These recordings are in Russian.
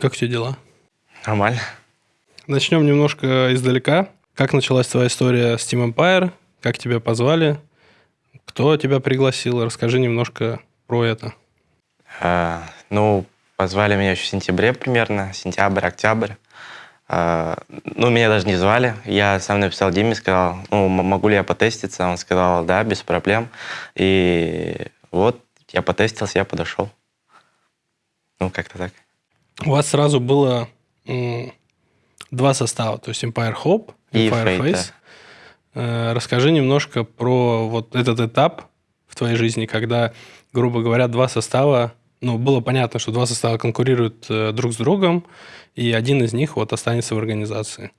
Как тебя дела? Нормально. Начнем немножко издалека. Как началась твоя история с Team Empire? Как тебя позвали? Кто тебя пригласил? Расскажи немножко про это. А, ну, позвали меня еще в сентябре примерно, сентябрь, октябрь. А, ну, меня даже не звали. Я сам написал Диме, сказал, ну, могу ли я потеститься? Он сказал, да, без проблем. И вот я потестился, я подошел. Ну, как-то так. У вас сразу было два состава, то есть Empire Hope и, Fireface. Fate, да. Расскажи немножко про вот этот этап в твоей жизни, когда, грубо говоря, два состава, ну, было понятно, что два состава конкурируют э, друг с другом, и один из них вот останется в организации.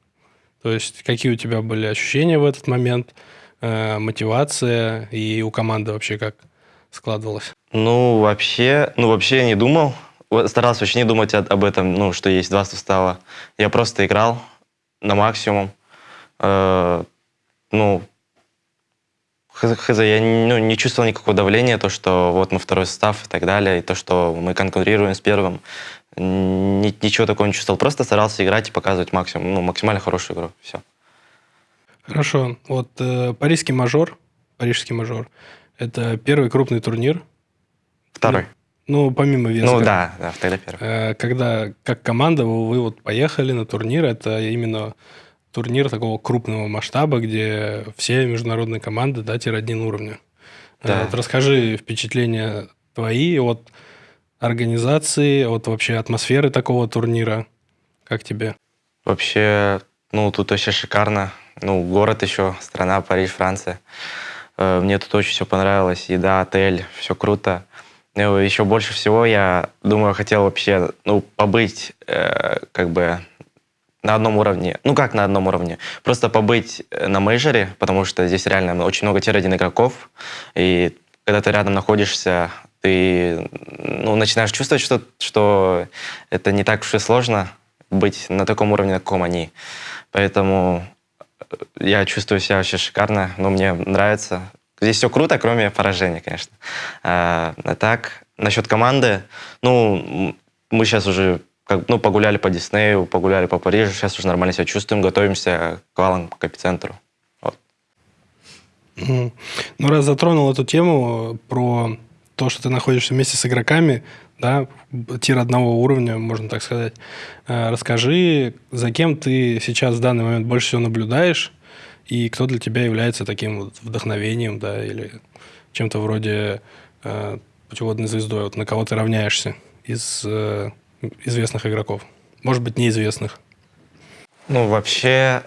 То есть какие у тебя были ощущения в этот момент, э, мотивация и у команды вообще как складывалось? Ну, вообще, ну, вообще я не думал, старался вообще не думать об этом, ну, что есть два состава. Я просто играл на максимум. Э, ну, хз, я ну, не чувствовал никакого давления, то, что вот мы второй состав и так далее, и то, что мы конкурируем с первым. Ни, ничего такого не чувствовал. Просто старался играть и показывать максимум, ну, максимально хорошую игру. Все. Хорошо. Вот э, парижский мажор, парижский мажор, это первый крупный турнир. Второй. Ну, помимо веска. Ну да, да, тогда первый. Э, когда как команда вы, вы вот поехали на турнир, это именно турнир такого крупного масштаба, где все международные команды, да, тир-1 уровня. Э, да. Вот расскажи впечатления твои от организации, от вообще атмосферы такого турнира. Как тебе? Вообще, ну, тут вообще шикарно. Ну, город еще, страна Париж, Франция. Э, мне тут очень все понравилось. Еда, отель, все круто. Ну, еще больше всего я, думаю, хотел вообще, ну, побыть э, как бы на одном уровне. Ну, как на одном уровне? Просто побыть э, на мейджоре, потому что здесь реально очень много tier-1 игроков, и когда ты рядом находишься, ты ну, начинаешь чувствовать, что, что это не так уж и сложно быть на таком уровне, на каком они. Поэтому э, я чувствую себя вообще шикарно, но мне нравится. Здесь все круто, кроме поражения, конечно. А, а так, насчет команды, ну, мы сейчас уже как, ну, погуляли по Диснею, погуляли по Парижу, сейчас уже нормально себя чувствуем, готовимся к валам, к эпицентру. Вот. Ну, раз затронул эту тему про то, что ты находишься вместе с игроками, да, тир одного уровня, можно так сказать. А, расскажи, за кем ты сейчас в данный момент больше всего наблюдаешь, и кто для тебя является таким вот вдохновением, да, или чем-то вроде э, путеводной звездой, вот на кого ты равняешься из э, известных игроков? Может быть, неизвестных? Ну, вообще,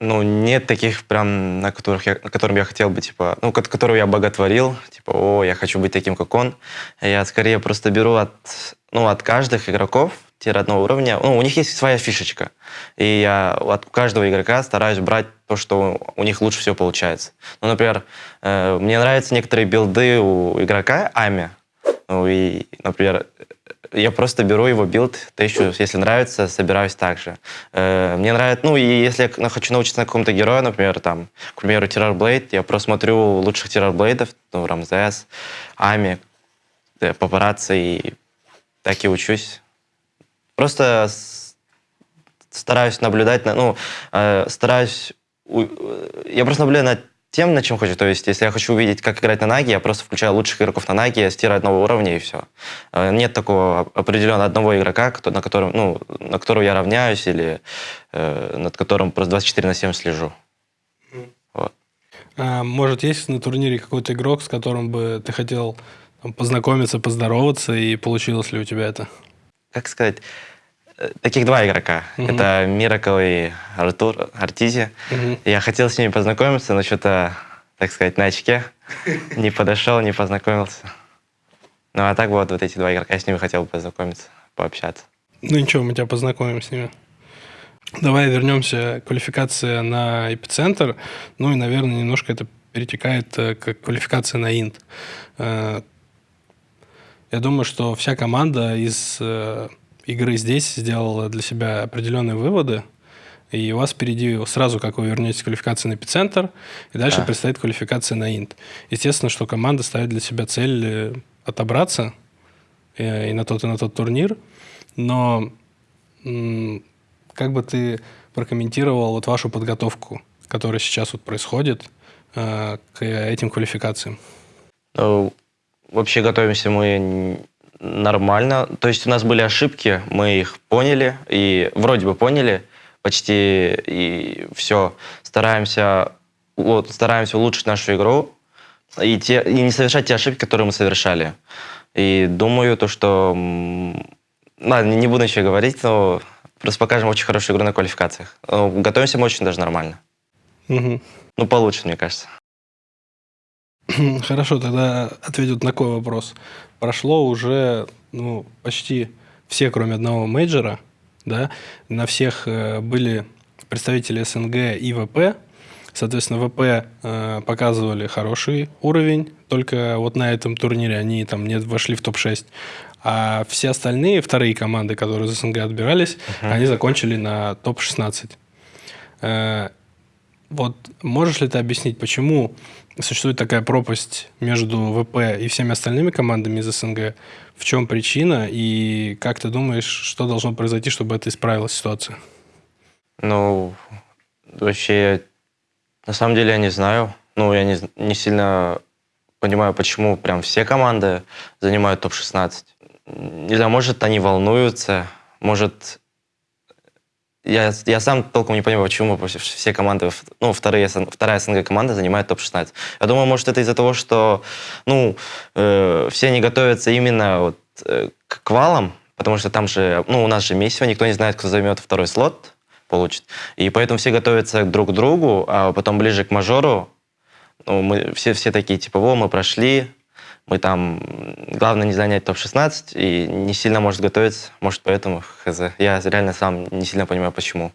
ну, нет таких прям, на которых я, на котором я хотел бы, типа, ну, которого я боготворил, типа, о, я хочу быть таким, как он. Я скорее просто беру от, ну, от каждых игроков, тир-одного уровня, ну, у них есть своя фишечка. И я от каждого игрока стараюсь брать то, что у них лучше всего получается. Ну, например, э, мне нравятся некоторые билды у игрока Ами. Ну, и, например, я просто беру его билд, тащу, если нравится, собираюсь так же. Э, мне нравится, ну, и если я хочу научиться на каком-то герое, например, там, к примеру, Террорблейд, я просто смотрю лучших Террорблейдов, ну, Рамзес, Ame, э, Папарацци, и так и учусь. Просто стараюсь наблюдать, ну, э, стараюсь... Я просто наблюдаю над тем, на чем хочу. То есть, если я хочу увидеть, как играть на Наге, я просто включаю лучших игроков на Наге, с tier одного уровня и все. Э, нет такого определенного одного игрока, на котором, ну, на которого я равняюсь или э, над которым просто 24 на 7 слежу. А, может, есть на турнире какой-то игрок, с которым бы ты хотел познакомиться, поздороваться, и получилось ли у тебя это? Как сказать, э, таких два игрока. Угу. Это Миракл и Артур Артизи. Угу. Я хотел с ними познакомиться, но что-то, так сказать, на очке. Не подошел, не познакомился. Ну, а так вот, вот эти два игрока, я с ними хотел бы познакомиться, пообщаться. Ну ничего, мы тебя познакомим с ними. Давай вернемся к квалификации на эпицентр. Ну и, наверное, немножко это перетекает э, к квалификации на инт. Я думаю, что вся команда из э, игры здесь сделала для себя определенные выводы. И у вас впереди сразу, как вы вернетесь квалификации на эпицентр, и дальше а. предстоит квалификация на инт. Естественно, что команда ставит для себя цель э, отобраться и, э, и на тот, и на тот турнир. Но как бы ты прокомментировал вот вашу подготовку, которая сейчас вот происходит э, к этим квалификациям? Ну, вообще готовимся мы нормально. То есть у нас были ошибки, мы их поняли, и вроде бы поняли почти, и все. Стараемся, вот, стараемся улучшить нашу игру и, те, и не совершать те ошибки, которые мы совершали. И думаю, то, что... Ладно, не буду ничего говорить, но просто покажем очень хорошую игру на квалификациях. Ну, готовимся мы очень даже нормально. Угу. Ну, получше, мне кажется. Хорошо, тогда ответят на такой вопрос. Прошло уже ну, почти все, кроме одного мейджора, да, на всех э, были представители СНГ и ВП. Соответственно, ВП э, показывали хороший уровень, только вот на этом турнире они там не вошли в топ-6. А все остальные, вторые команды, которые из СНГ отбирались, uh-huh. они закончили на топ-16. Э, вот можешь ли ты объяснить, почему существует такая пропасть между ВП и всеми остальными командами из СНГ? В чем причина и как ты думаешь, что должно произойти, чтобы это исправила ситуация? Ну, вообще, на самом деле я не знаю. Ну, я не, не сильно понимаю, почему прям все команды занимают топ-16. Не знаю, может, они волнуются, может, я, я сам толком не понимаю, почему все команды, ну, вторые, вторая СНГ команда занимает топ-16. Я думаю, может, это из-за того, что, ну, э, все они готовятся именно вот, э, к квалам, потому что там же, ну, у нас же месиво, никто не знает, кто займет второй слот, получит. И поэтому все готовятся друг к другу, а потом ближе к мажору, ну, мы все, все такие, типа, во, мы прошли, мы там, главное не занять топ-16 и не сильно может готовиться, может поэтому, хз. Я реально сам не сильно понимаю, почему.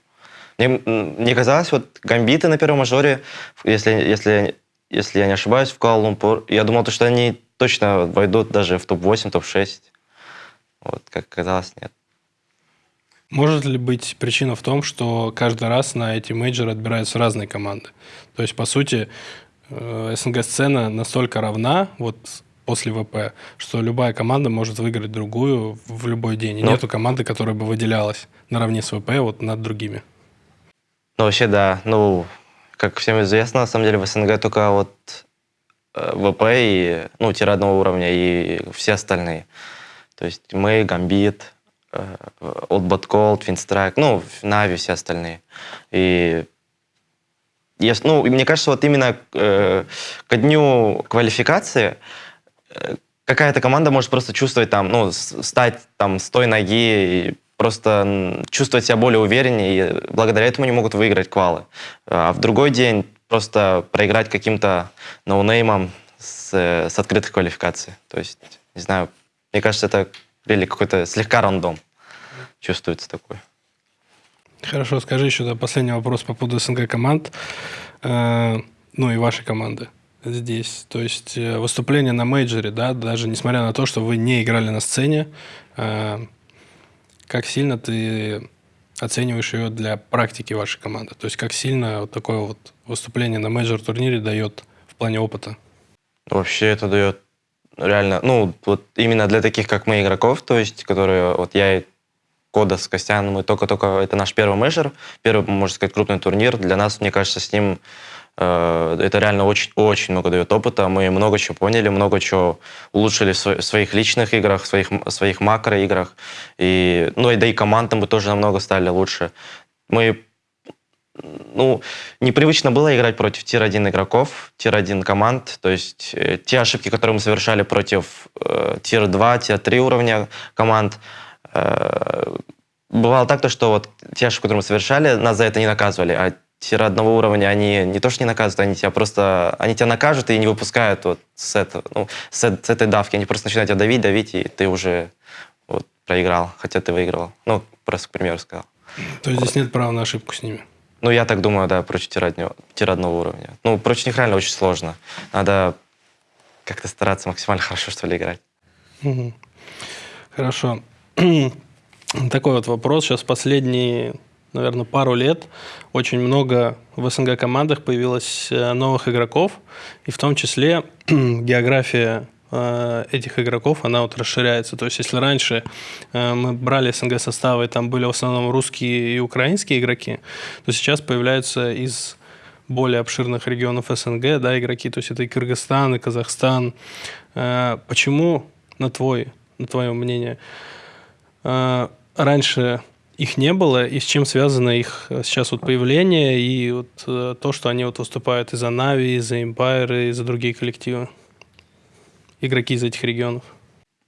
Мне, мне казалось, вот гамбиты на первом мажоре, если, если, если я не ошибаюсь, в Куала-Лумпур, я думал, что они точно войдут даже в топ-8, топ-6. Вот, как казалось, нет. Может ли быть причина в том, что каждый раз на эти мейджоры отбираются разные команды? То есть, по сути, э, СНГ-сцена настолько равна, вот после ВП, что любая команда может выиграть другую в любой день. И ну, нету команды, которая бы выделялась наравне с ВП вот над другими. Ну, вообще, да. Ну, как всем известно, на самом деле в СНГ только вот э, ВП и, ну, тир одного уровня и все остальные. То есть мы, Гамбит, Old Bot Cold, Twin ну, Нави, все остальные. И если, ну, мне кажется, вот именно э, к дню квалификации какая-то команда может просто чувствовать там, ну, стать там с той ноги и просто чувствовать себя более увереннее, и благодаря этому они могут выиграть квалы. А в другой день просто проиграть каким-то ноунеймом с, с открытой квалификацией. То есть, не знаю, мне кажется, это или какой-то слегка рандом чувствуется такой. Хорошо, скажи еще да, последний вопрос по поводу СНГ команд, э, ну и вашей команды здесь. То есть э, выступление на мейджоре, да, даже несмотря на то, что вы не играли на сцене, э, как сильно ты оцениваешь ее для практики вашей команды? То есть как сильно вот такое вот выступление на мейджор-турнире дает в плане опыта? Вообще это дает реально, ну, вот именно для таких, как мы, игроков, то есть, которые, вот я и Кода с Костяном, мы только-только, это наш первый мейджор, первый, можно сказать, крупный турнир. Для нас, мне кажется, с ним это реально очень-очень много дает опыта. Мы много чего поняли, много чего улучшили в своих личных играх, в своих, своих макроиграх. И, ну, и да и командам мы тоже намного стали лучше. Мы ну, непривычно было играть против tier-1 игроков, tier-1 команд. То есть э, те ошибки, которые мы совершали против э, tier-2, tier-3 уровня команд, э, бывало так, то, что вот те ошибки, которые мы совершали, нас за это не наказывали, а tier одного уровня, они не то что не наказывают, они тебя просто, они тебя накажут и не выпускают вот с, этого, ну, с, с этой давки. Они просто начинают тебя давить, давить, и ты уже вот, проиграл, хотя ты выигрывал. Ну, просто к примеру сказал. То есть вот. здесь нет права на ошибку с ними? Ну, я так думаю, да, против тира, одного уровня. Ну, против них реально очень сложно. Надо как-то стараться максимально хорошо, что ли, играть. Угу. Хорошо. Такой вот вопрос. Сейчас последние наверное, пару лет очень много в СНГ командах появилось э, новых игроков, и в том числе география э, этих игроков, она вот расширяется. То есть, если раньше э, мы брали СНГ составы, там были в основном русские и украинские игроки, то сейчас появляются из более обширных регионов СНГ, да, игроки, то есть это и Кыргызстан, и Казахстан. Почему, на твой, на твое мнение, раньше их не было, и с чем связано их э, сейчас вот появление и вот то, что они вот выступают и за Нави, и за Empire, и за другие коллективы? Игроки из этих регионов.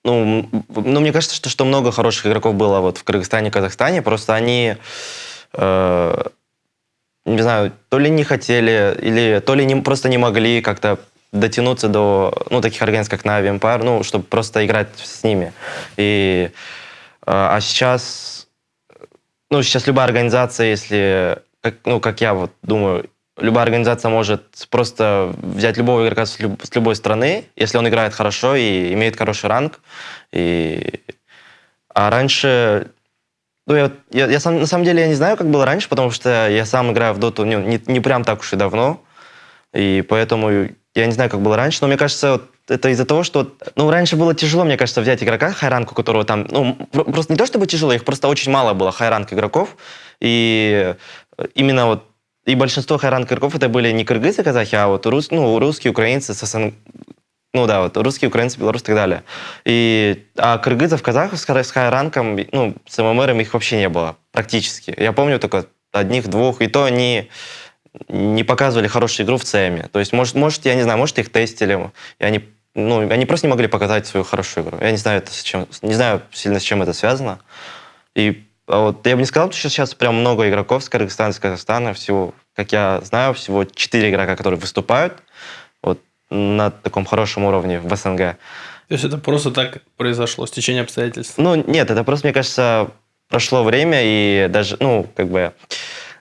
Ну, ну мне кажется, что, что много хороших игроков было вот в Кыргызстане, Казахстане, просто они э, не знаю, то ли не хотели, или то ли не, просто не могли как-то дотянуться до ну, таких организаций, как Na'Vi Empire, ну, чтобы просто играть с ними. И, а, а сейчас, ну, сейчас любая организация, если, как, ну, как я вот думаю, любая организация может просто взять любого игрока с, люб, с любой страны, если он играет хорошо и имеет хороший ранг. И... А раньше ну, я, я, я сам, на самом деле я не знаю, как было раньше, потому что я сам играю в доту не, не, не прям так уж и давно. И поэтому я не знаю, как было раньше, но мне кажется, вот это из-за того, что... Ну, раньше было тяжело, мне кажется, взять игрока хайранку, которого там... Ну, просто не то чтобы тяжело, их просто очень мало было хайранг игроков. И именно вот и большинство хайранг игроков это были не кыргызы, казахи, а вот рус, ну, русские, украинцы с СНГ, ну да, вот русские, украинцы, белорусы и так далее. И, а кыргызов, казахов с хайранком, ну, с ММРом их вообще не было практически. Я помню только одних-двух, и то они не показывали хорошую игру в ЦМе. То есть, может, может, я не знаю, может, их тестили, и они, ну, они просто не могли показать свою хорошую игру. Я не знаю, это с чем, не знаю сильно, с чем это связано. И а вот я бы не сказал, что сейчас прям много игроков с Кыргызстана, с Казахстана, всего, как я знаю, всего четыре игрока, которые выступают на таком хорошем уровне в СНГ. То есть это просто так произошло, стечение обстоятельств? Ну, нет, это просто, мне кажется, прошло время, и даже, ну, как бы,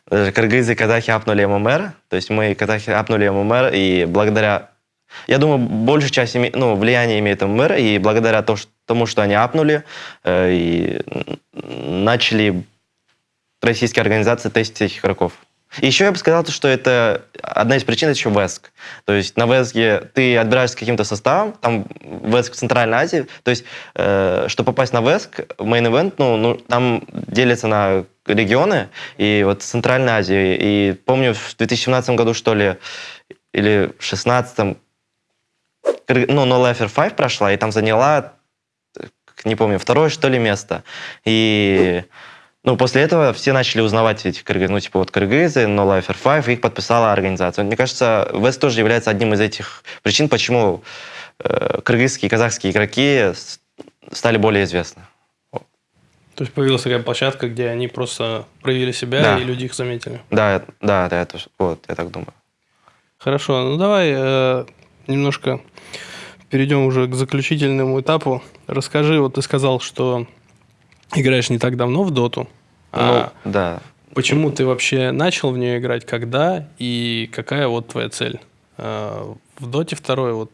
даже кыргызы и казахи апнули ММР, то есть мы, казахи, апнули ММР, и благодаря, я думаю, большая часть, ну, влияния имеет ММР, и благодаря тому, что они апнули, э, и начали российские организации тестить этих игроков. Еще я бы сказал, что это одна из причин, это еще ВЭСК. То есть на ВЭСКе ты отбираешься каким-то составом, там ВЭСК в Центральной Азии. То есть, э, чтобы попасть на ВЭСК, main event, ну, ну, там делится на регионы, и вот в Центральной Азии. И помню, в 2017 году, что ли, или в 2016, ну, No Life 5 прошла, и там заняла, не помню, второе, что ли, место. И... Ну, после этого все начали узнавать этих кыргыз, ну, типа вот кыргызы, No Life R5, их подписала организация. Мне кажется, ВЭС тоже является одним из этих причин, почему э, кыргызские и казахские игроки стали более известны. То есть появилась такая площадка, где они просто проявили себя, да. и люди их заметили. Да, да, да, это, вот, я так думаю. Хорошо, ну давай э, немножко перейдем уже к заключительному этапу. Расскажи, вот ты сказал, что играешь не так давно в доту. А ну, да. Почему ты вообще начал в нее играть, когда и какая вот твоя цель? А, в доте второй, вот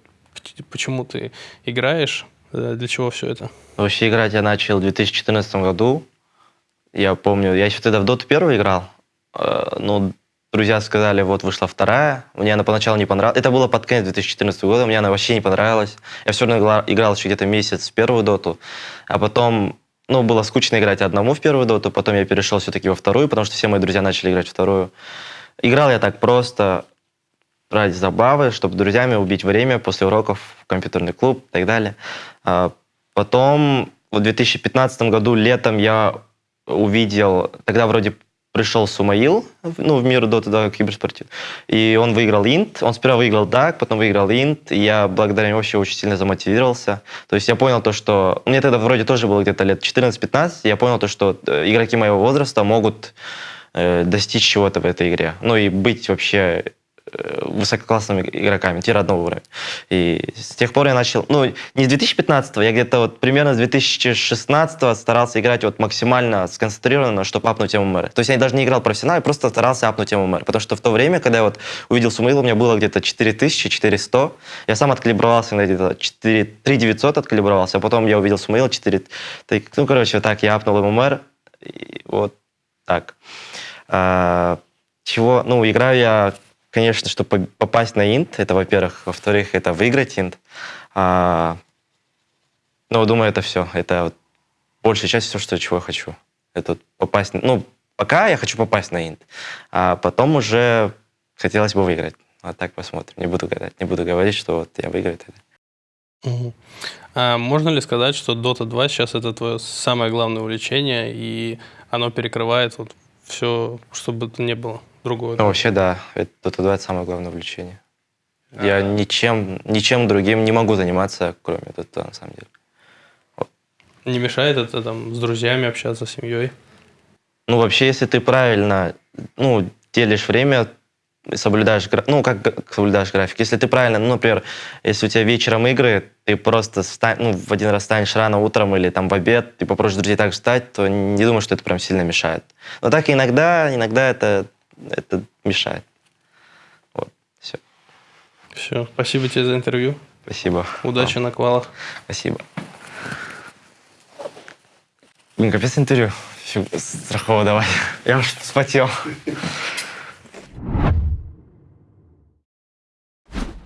почему ты играешь, э, для чего все это? Вообще играть я начал в 2014 году. Я помню, я еще тогда в доту первый играл. Э, но друзья сказали, вот вышла вторая. Мне она поначалу не понравилась. Это было под конец 2014 года, мне она вообще не понравилась. Я все равно играл еще где-то месяц в первую доту. А потом ну, было скучно играть одному в первую доту, потом я перешел все-таки во вторую, потому что все мои друзья начали играть вторую. Играл я так просто ради забавы, чтобы друзьями убить время после уроков в компьютерный клуб и так далее. А потом в 2015 году летом я увидел, тогда вроде пришел Сумаил, ну, в мир Dota, да, киберспорте, и он выиграл Инт, он сперва выиграл DAG, потом выиграл Инт, и я благодаря ему вообще очень сильно замотивировался. То есть я понял то, что... Мне тогда вроде тоже было где-то лет 14-15, я понял то, что э, игроки моего возраста могут э, достичь чего-то в этой игре. Ну и быть вообще высококлассными игроками, тир одного уровня. И с тех пор я начал, ну, не с 2015 я где-то вот примерно с 2016 старался играть вот максимально сконцентрированно, чтобы апнуть ММР. То есть я даже не играл профессионально, просто старался апнуть ММР. Потому что в то время, когда я вот увидел Сумаил, у меня было где-то 4400, я сам откалибровался на где-то 4, 3900 откалибровался, а потом я увидел Сумаил 4, ну, короче, вот так я апнул ММР, и вот так. А, чего, ну, играю я конечно, чтобы попасть на инт, это, во-первых. Во-вторых, это выиграть инт. А, ну, думаю, это все. Это вот большая часть все, что, чего я хочу. Это вот попасть... Ну, пока я хочу попасть на инт. А потом уже хотелось бы выиграть. А так посмотрим. Не буду гадать. Не буду говорить, что вот я выиграю. Угу. А можно ли сказать, что Dota 2 сейчас это твое самое главное увлечение, и оно перекрывает вот все, что бы то ни было другое? Ну, вообще, да. Это, 2 это самое главное увлечение. А... Я ничем, ничем другим не могу заниматься, кроме Dota, на самом деле. Вот. Не мешает это там с друзьями общаться, с семьей? Ну, вообще, если ты правильно ну, делишь время, соблюдаешь, ну, как соблюдаешь график. Если ты правильно, ну, например, если у тебя вечером игры, ты просто встань, ну, в один раз встанешь рано утром или там в обед, ты попросишь друзей так встать, то не думаю, что это прям сильно мешает. Но так иногда, иногда это, это мешает. Вот, все. Все, спасибо тебе за интервью. Спасибо. Удачи вам. на квалах. Спасибо. Блин, капец интервью. Страхово давай. Я уж вспотел.